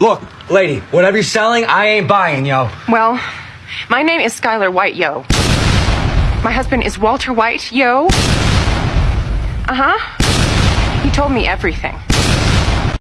Look, lady, whatever you're selling, I ain't buying, yo. Well, my name is Skylar White, yo. My husband is Walter White, yo. Uh huh. He told me everything.